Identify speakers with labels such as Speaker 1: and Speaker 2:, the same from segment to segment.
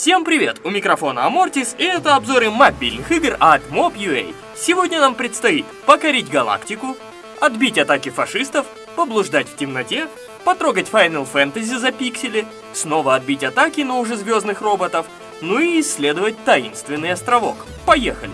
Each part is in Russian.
Speaker 1: Всем привет! У микрофона Амортис и это обзоры мобильных игр от Mob.ua. Сегодня нам предстоит покорить галактику, отбить атаки фашистов, поблуждать в темноте, потрогать Final Fantasy за пиксели, снова отбить атаки, но уже звездных роботов, ну и исследовать таинственный островок. Поехали!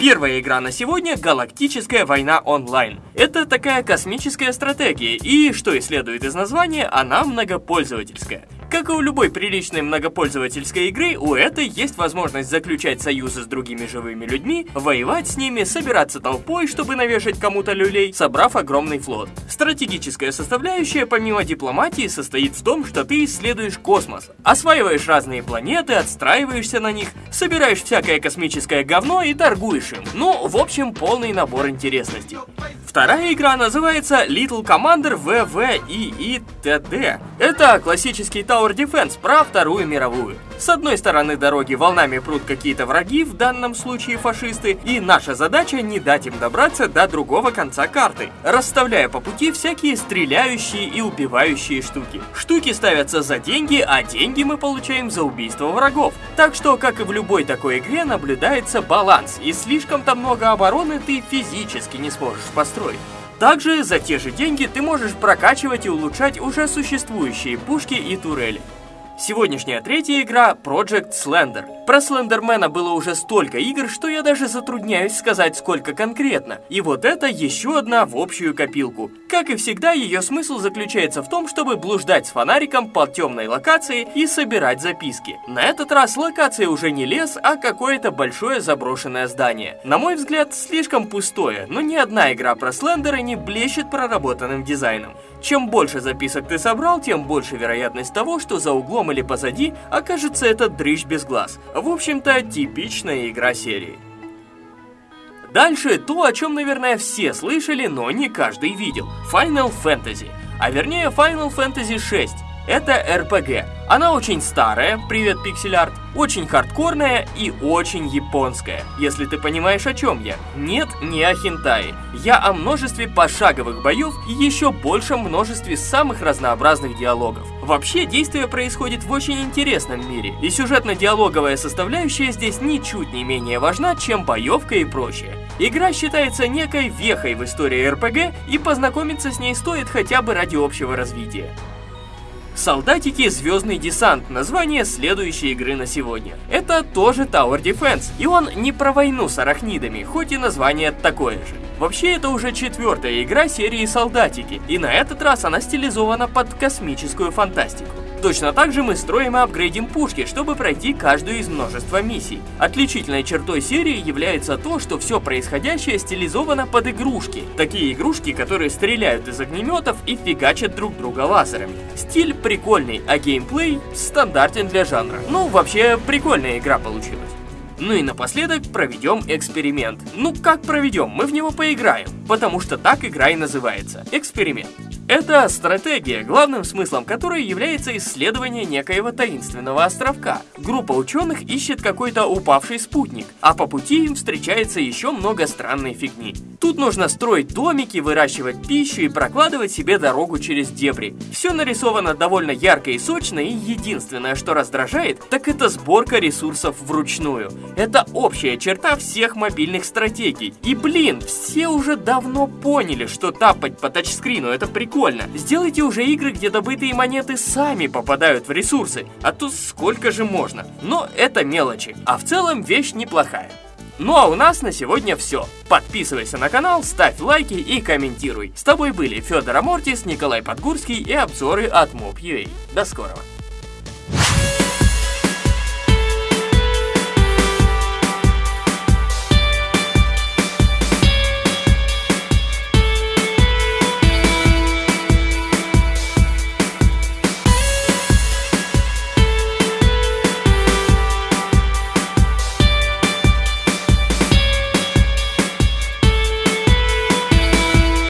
Speaker 1: Первая игра на сегодня – Галактическая война онлайн. Это такая космическая стратегия, и, что и следует из названия, она многопользовательская. Как и у любой приличной многопользовательской игры, у этой есть возможность заключать союзы с другими живыми людьми, воевать с ними, собираться толпой, чтобы навешать кому-то люлей, собрав огромный флот. Стратегическая составляющая, помимо дипломатии, состоит в том, что ты исследуешь космос, осваиваешь разные планеты, отстраиваешься на них, собираешь всякое космическое говно и торгуешь им. Ну, в общем, полный набор интересностей. Вторая игра называется Little Commander VVIITD. Это классический Tower Defense про Вторую мировую. С одной стороны дороги волнами прут какие-то враги, в данном случае фашисты, и наша задача не дать им добраться до другого конца карты, расставляя по пути всякие стреляющие и убивающие штуки. Штуки ставятся за деньги, а деньги мы получаем за убийство врагов. Так что, как и в любой такой игре, наблюдается баланс, и слишком-то много обороны ты физически не сможешь построить. Также за те же деньги ты можешь прокачивать и улучшать уже существующие пушки и турели. Сегодняшняя третья игра Project Slender. Про Слендермена было уже столько игр, что я даже затрудняюсь сказать, сколько конкретно. И вот это еще одна в общую копилку. Как и всегда, ее смысл заключается в том, чтобы блуждать с фонариком по темной локации и собирать записки. На этот раз локация уже не лес, а какое-то большое заброшенное здание. На мой взгляд, слишком пустое, но ни одна игра про Слендера не блещет проработанным дизайном. Чем больше записок ты собрал, тем больше вероятность того, что за углом или позади окажется этот дрыщ без глаз. В общем-то, типичная игра серии. Дальше то, о чем, наверное, все слышали, но не каждый видел. Final Fantasy. А вернее, Final Fantasy 6. Это RPG. Она очень старая, привет пиксель арт, очень хардкорная и очень японская, если ты понимаешь о чем я. Нет, не о хентае. Я о множестве пошаговых боев и еще большем множестве самых разнообразных диалогов. Вообще, действие происходит в очень интересном мире, и сюжетно-диалоговая составляющая здесь ничуть не менее важна, чем боевка и прочее. Игра считается некой вехой в истории РПГ, и познакомиться с ней стоит хотя бы ради общего развития. Солдатики Звездный десант, название следующей игры на сегодня. Это тоже Tower Defense, и он не про войну с арахнидами, хоть и название такое же. Вообще, это уже четвертая игра серии Солдатики, и на этот раз она стилизована под космическую фантастику. Точно так же мы строим и апгрейдим пушки, чтобы пройти каждую из множества миссий. Отличительной чертой серии является то, что все происходящее стилизовано под игрушки. Такие игрушки, которые стреляют из огнеметов и фигачат друг друга лазерами. Стиль прикольный, а геймплей стандартен для жанра. Ну, вообще, прикольная игра получилась. Ну и напоследок проведем эксперимент. Ну как проведем? Мы в него поиграем, потому что так игра и называется. Эксперимент. Это стратегия, главным смыслом которой является исследование некоего таинственного островка. Группа ученых ищет какой-то упавший спутник, а по пути им встречается еще много странной фигни. Тут нужно строить домики, выращивать пищу и прокладывать себе дорогу через дебри. Все нарисовано довольно ярко и сочно, и единственное, что раздражает, так это сборка ресурсов вручную. Это общая черта всех мобильных стратегий. И блин, все уже давно поняли, что тапать по тачскрину это прикольно прикольно. Сделайте уже игры, где добытые монеты сами попадают в ресурсы, а то сколько же можно. Но это мелочи, а в целом вещь неплохая. Ну а у нас на сегодня все. Подписывайся на канал, ставь лайки и комментируй. С тобой были Федор Амортис, Николай Подгурский и обзоры от Mob.ua. До скорого.